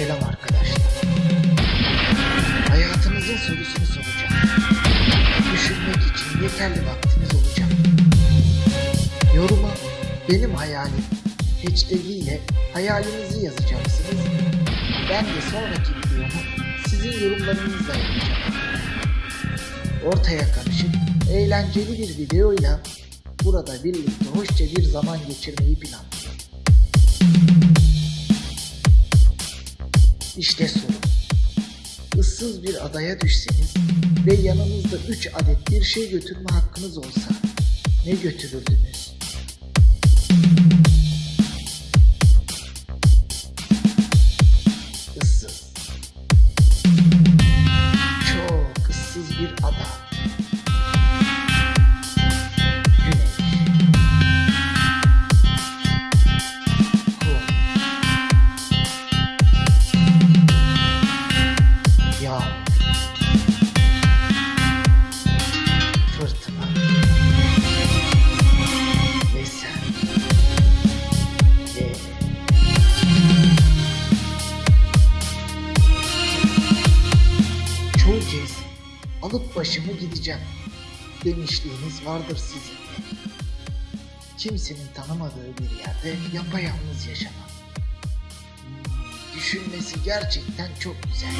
Selam arkadaşlar. Hayatınızın sorusunu soracağım. Düşünmek için yeterli vaktiniz olacak. Yoruma benim hayalim Hiç hashtag ile hayalinizi yazacaksınız. Ben de sonraki videomu sizin yorumlarınızla yapacağım. Ortaya karışık, eğlenceli bir videoyla burada birlikte hoşça bir zaman geçirmeyi planlıyorum. İşte soru. Issız bir adaya düşseniz ve yanınızda 3 adet bir şey götürme hakkınız olsa ne götürürdünüz? Alıp başımı gideceğim demişliğiniz vardır sizin. Kimsenin tanımadığı bir yerde yapayalnız yaşamak. Düşünmesi gerçekten çok güzel.